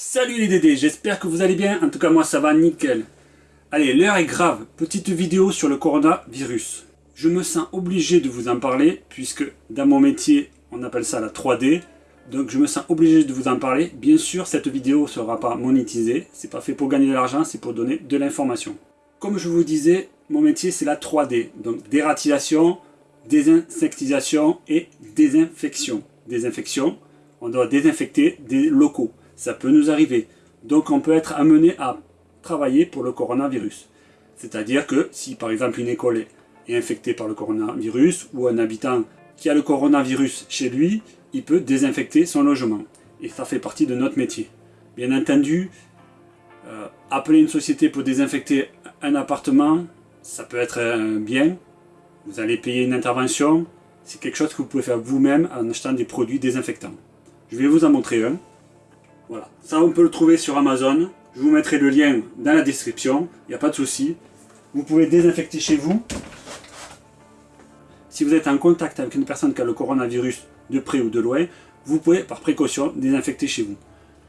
Salut les Dédés, j'espère que vous allez bien, en tout cas moi ça va nickel. Allez, l'heure est grave, petite vidéo sur le coronavirus. Je me sens obligé de vous en parler, puisque dans mon métier, on appelle ça la 3D, donc je me sens obligé de vous en parler. Bien sûr, cette vidéo ne sera pas monétisée, c'est pas fait pour gagner de l'argent, c'est pour donner de l'information. Comme je vous disais, mon métier c'est la 3D, donc dératisation, désinsectisation et désinfection. Désinfection, on doit désinfecter des locaux ça peut nous arriver. Donc on peut être amené à travailler pour le coronavirus. C'est-à-dire que si par exemple une école est infectée par le coronavirus ou un habitant qui a le coronavirus chez lui, il peut désinfecter son logement. Et ça fait partie de notre métier. Bien entendu, euh, appeler une société pour désinfecter un appartement, ça peut être un bien. Vous allez payer une intervention. C'est quelque chose que vous pouvez faire vous-même en achetant des produits désinfectants. Je vais vous en montrer un. Voilà, ça on peut le trouver sur Amazon. Je vous mettrai le lien dans la description, il n'y a pas de souci. Vous pouvez désinfecter chez vous. Si vous êtes en contact avec une personne qui a le coronavirus de près ou de loin, vous pouvez par précaution désinfecter chez vous.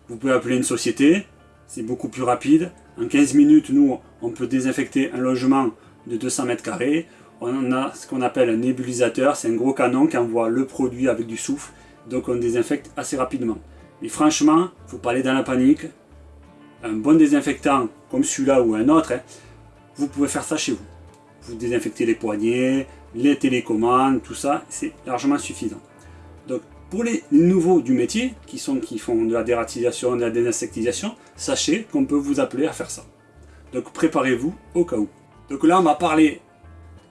Vous pouvez appeler une société, c'est beaucoup plus rapide. En 15 minutes, nous, on peut désinfecter un logement de 200 mètres carrés. On a ce qu'on appelle un nébulisateur, c'est un gros canon qui envoie le produit avec du souffle, donc on désinfecte assez rapidement. Mais franchement, faut pas aller dans la panique. Un bon désinfectant comme celui-là ou un autre, hein, vous pouvez faire ça chez vous. Vous désinfectez les poignets, les télécommandes, tout ça, c'est largement suffisant. Donc pour les nouveaux du métier, qui, sont, qui font de la dératisation, de la désinsectisation, sachez qu'on peut vous appeler à faire ça. Donc préparez-vous au cas où. Donc là on va parler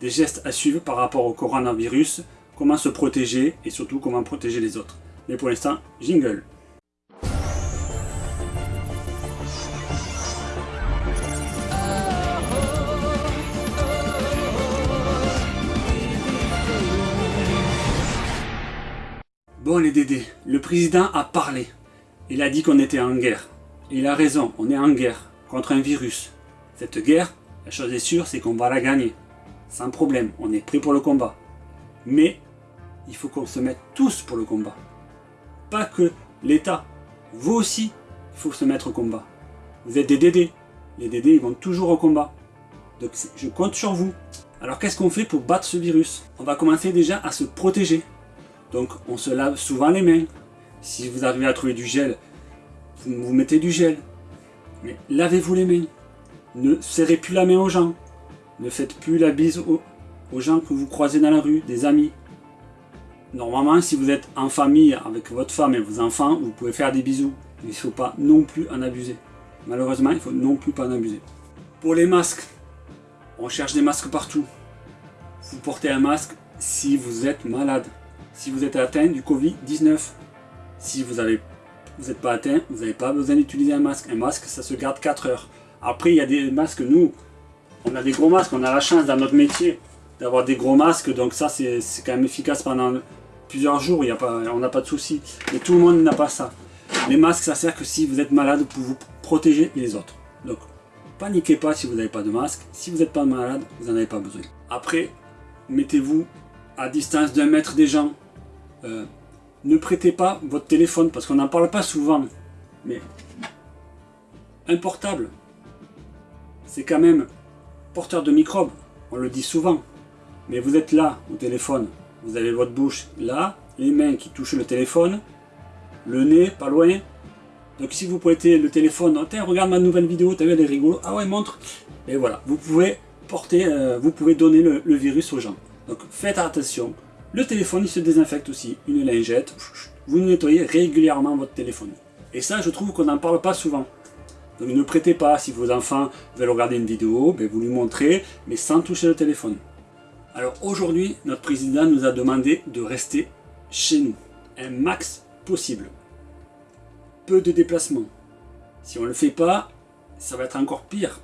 des gestes à suivre par rapport au coronavirus, comment se protéger et surtout comment protéger les autres. Mais pour l'instant, jingle Bon les Dédés, le président a parlé. Il a dit qu'on était en guerre. Il a raison, on est en guerre contre un virus. Cette guerre, la chose est sûre, c'est qu'on va la gagner. Sans problème, on est prêt pour le combat. Mais, il faut qu'on se mette tous pour le combat. Pas que l'État. Vous aussi, il faut se mettre au combat. Vous êtes des Dédés. Les Dédés, ils vont toujours au combat. Donc je compte sur vous. Alors qu'est-ce qu'on fait pour battre ce virus? On va commencer déjà à se protéger. Donc on se lave souvent les mains. Si vous arrivez à trouver du gel, vous, mettez du gel. Mais lavez-vous les mains. Ne serrez plus la main aux gens. Ne faites plus la bise aux, gens que vous croisez dans la rue, des amis. Normalement, si vous êtes en famille avec votre femme et vos enfants, vous pouvez faire des bisous. Il ne faut pas non plus en abuser. Malheureusement, il ne faut non plus pas en abuser. Pour les masques, on cherche des masques partout. Vous portez un masque si vous êtes malade si vous êtes atteint du Covid-19. Si vous n'êtes pas atteint, vous n'avez pas besoin d'utiliser un masque. Un masque, ça se garde 4 heures. Après, il y a des masques, nous, on a des gros masques, on a la chance dans notre métier d'avoir des gros masques, donc ça, c'est quand même efficace pendant plusieurs jours, y a pas, on n'a pas de souci. Mais tout le monde n'a pas ça. Les masques, ça sert que si vous êtes malade pour vous protéger les autres. Donc, paniquez pas si vous n'avez pas de masque. Si vous n'êtes pas malade, vous n'en avez pas besoin. Après, mettez-vous à distance d'un mètre des gens. Euh, ne prêtez pas votre téléphone, parce qu'on n'en parle pas souvent, mais un portable, c'est quand même porteur de microbes, on le dit souvent. Mais vous êtes là, au téléphone, vous avez votre bouche là, les mains qui touchent le téléphone, le nez pas loin. Donc si vous prêtez le téléphone, oh, regarde ma nouvelle vidéo, t'as vu, elle est rigolo. Ah ouais, montre. Et voilà, vous pouvez porter, euh, vous pouvez donner le virus aux gens. Donc faites attention. Le téléphone, il se désinfecte aussi. Une lingette, vous nettoyez régulièrement votre téléphone. Et ça, je trouve qu'on n'en parle pas souvent. Donc ne prêtez pas, si vos enfants veulent regarder une vidéo, ben, vous lui montrez, mais sans toucher le téléphone. Alors aujourd'hui, notre président nous a demandé de rester chez nous, un max possible. Peu de déplacements. Si on ne le fait pas, ça va être encore pire.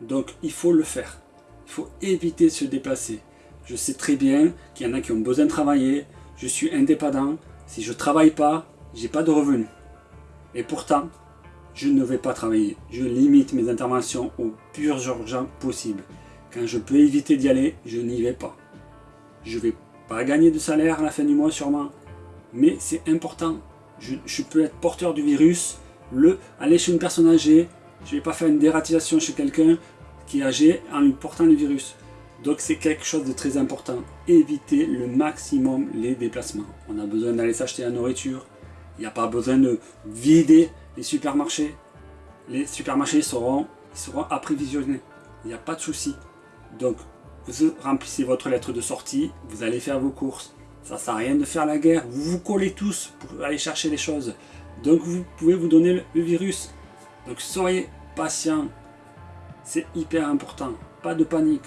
Donc il faut le faire. Il faut éviter de se déplacer. Je sais très bien qu'il y en a qui ont besoin de travailler. Je suis indépendant. Si je ne travaille pas, j'ai pas de revenus. Et pourtant, je ne vais pas travailler. Je limite mes interventions au plus urgent possible. Quand je peux éviter d'y aller, je n'y vais pas. Je ne vais pas gagner de salaire à la fin du mois sûrement. Mais c'est important. Je, je, peux être porteur du virus Le, aller chez une personne âgée, je ne vais pas faire une dératisation chez quelqu'un qui est âgé en lui portant le virus. Donc c'est quelque chose de très important. Évitez le maximum les déplacements. On a besoin d'aller s'acheter la nourriture. Il n'y a pas besoin de vider les supermarchés. Les supermarchés seront, seront apprévisionnés. Il n'y a pas de souci. Donc vous remplissez votre lettre de sortie, vous allez faire vos courses. Ça ne sert à rien de faire la guerre. Vous vous collez tous pour aller chercher les choses. Donc vous pouvez vous donner le virus. Donc soyez patient. C'est hyper important. Pas de panique.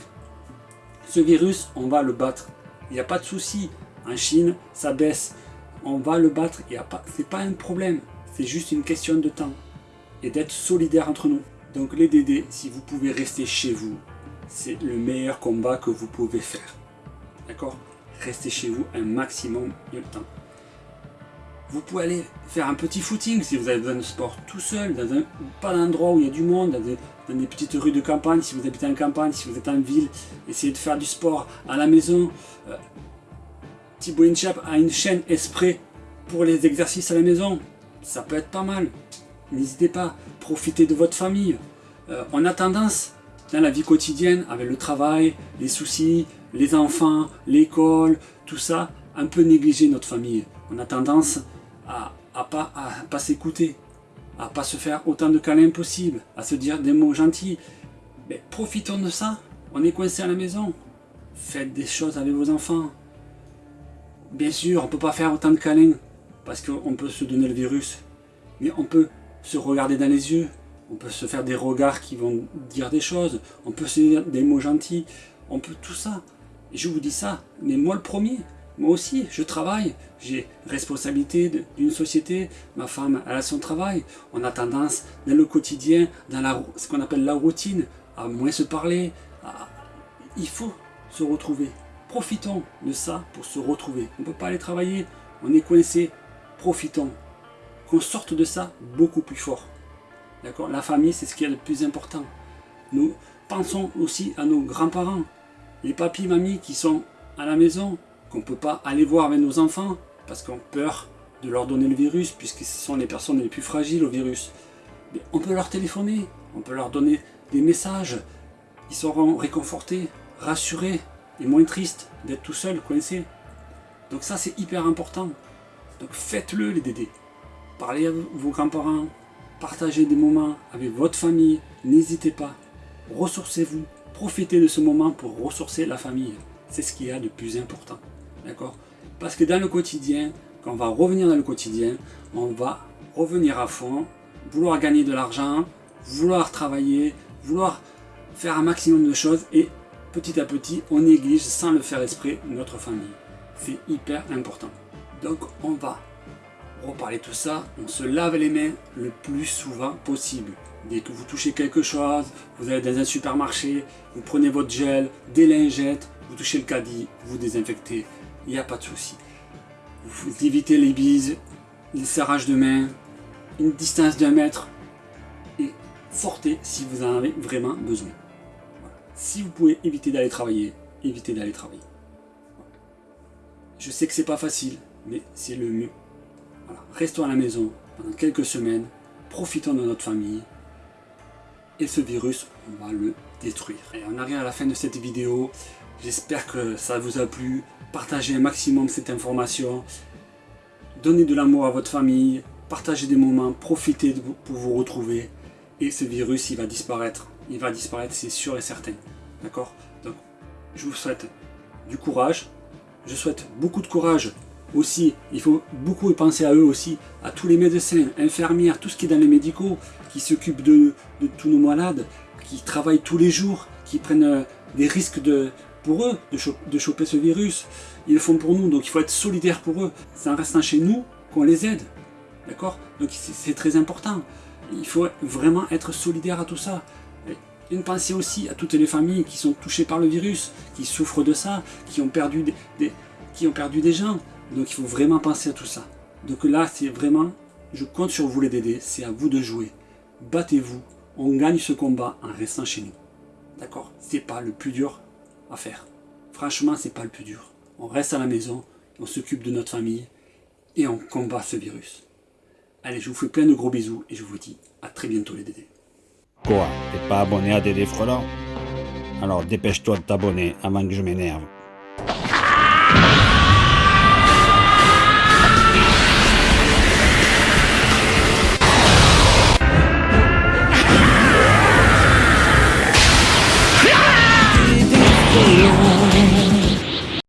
Ce virus, on va le battre. Il n'y a pas de souci. En Chine, ça baisse. On va le battre. Ce n'est pas, un problème. C'est juste une question de temps. Et d'être solidaire entre nous. Donc les DD, si vous pouvez rester chez vous, c'est le meilleur combat que vous pouvez faire. D'accord? Restez chez vous un maximum de temps. Vous pouvez aller faire un petit footing si vous avez besoin de sport tout seul, dans un, pas d'endroit où il y a du monde, dans des, petites rues de campagne, si vous habitez en campagne, si vous êtes en ville, essayez de faire du sport à la maison. Euh, Thibaut Inchap a une chaîne Esprit pour les exercices à la maison. Ça peut être pas mal. N'hésitez pas, profitez de votre famille. Euh, on a tendance, dans la vie quotidienne, avec le travail, les soucis, les enfants, l'école, tout ça, un peu négliger notre famille. On a tendance à, à pas, à pas s'écouter, à pas se faire autant de câlins possible, à se dire des mots gentils. Mais profitons de ça. On est coincé à la maison. Faites des choses avec vos enfants. Bien sûr, on ne peut pas faire autant de câlins parce qu'on peut se donner le virus. Mais on peut se regarder dans les yeux. On peut se faire des regards qui vont dire des choses. On peut se dire des mots gentils. On peut tout ça. Et je vous dis ça, mais moi le premier. Moi aussi, je travaille, j'ai responsabilité d'une société, ma femme elle a son travail. On a tendance dans le quotidien, dans la, ce qu'on appelle la routine, à moins se parler. Il faut se retrouver. Profitons de ça pour se retrouver. On ne peut pas aller travailler, on est coincé. Profitons. Qu'on sorte de ça beaucoup plus fort. D'accord? La famille, c'est ce qui est le plus important. Nous pensons aussi à nos grands-parents, les papis, mamies qui sont à la maison, qu'on ne peut pas aller voir avec nos enfants parce qu'on a peur de leur donner le virus puisque ce sont les personnes les plus fragiles au virus. Mais on peut leur téléphoner, on peut leur donner des messages. Ils seront réconfortés, rassurés et moins tristes d'être tout seuls, coincés. Donc ça c'est hyper important. Donc faites-le les dédés. Parlez à vos grands-parents, partagez des moments avec votre famille, n'hésitez pas. Ressourcez-vous, profitez de ce moment pour ressourcer la famille. C'est ce qu'il y a de plus important. D'accord? Parce que dans le quotidien, quand on va revenir dans le quotidien, on va revenir à fond, vouloir gagner de l'argent, vouloir travailler, vouloir faire un maximum de choses et petit à petit, on néglige sans le faire esprit notre famille. C'est hyper important. Donc on va reparler tout ça, on se lave les mains le plus souvent possible. Dès que vous touchez quelque chose, vous allez dans un supermarché, vous prenez votre gel, des lingettes, vous touchez le caddie, vous désinfectez, il n'y a pas de souci. Vous évitez les bises, les serrages de main, une distance d'un mètre et sortez si vous en avez vraiment besoin. Si vous pouvez éviter d'aller travailler, évitez d'aller travailler. Je sais que c'est pas facile, mais c'est le mieux. Restons à la maison pendant quelques semaines, profitons de notre famille et ce virus, on va le détruire. Et on arrive à la fin de cette vidéo. J'espère que ça vous a plu. Partagez un maximum cette information. Donnez de l'amour à votre famille. Partagez des moments. Profitez pour vous retrouver. Et ce virus, il va disparaître. Il va disparaître, c'est sûr et certain. D'accord? Donc, je vous souhaite du courage. Je souhaite beaucoup de courage aussi. Il faut beaucoup penser à eux aussi, à tous les médecins, infirmières, tout ce qui est dans les médicaux, qui s'occupent de, tous nos malades, qui travaillent tous les jours, qui prennent euh, des risques de, pour eux de, choper ce virus. Ils le font pour nous, donc il faut être solidaire pour eux. C'est en restant chez nous qu'on les aide. D'accord? Donc c'est très important. Il faut vraiment être solidaire à tout ça. une pensée aussi à toutes les familles qui sont touchées par le virus, qui souffrent de ça, qui ont perdu des, qui ont perdu des gens. Donc il faut vraiment penser à tout ça. Donc là, c'est vraiment, je compte sur vous les DD, c'est à vous de jouer. Battez-vous, on gagne ce combat en restant chez nous. D'accord? C'est pas le plus dur faire. Franchement, c'est pas le plus dur. On reste à la maison, on s'occupe de notre famille et on combat ce virus. Allez, je vous fais plein de gros bisous et je vous dis à très bientôt les Dédés. Quoi T'es pas abonné à Dédé Frelant Alors dépêche-toi de t'abonner avant que je m'énerve. Aquilo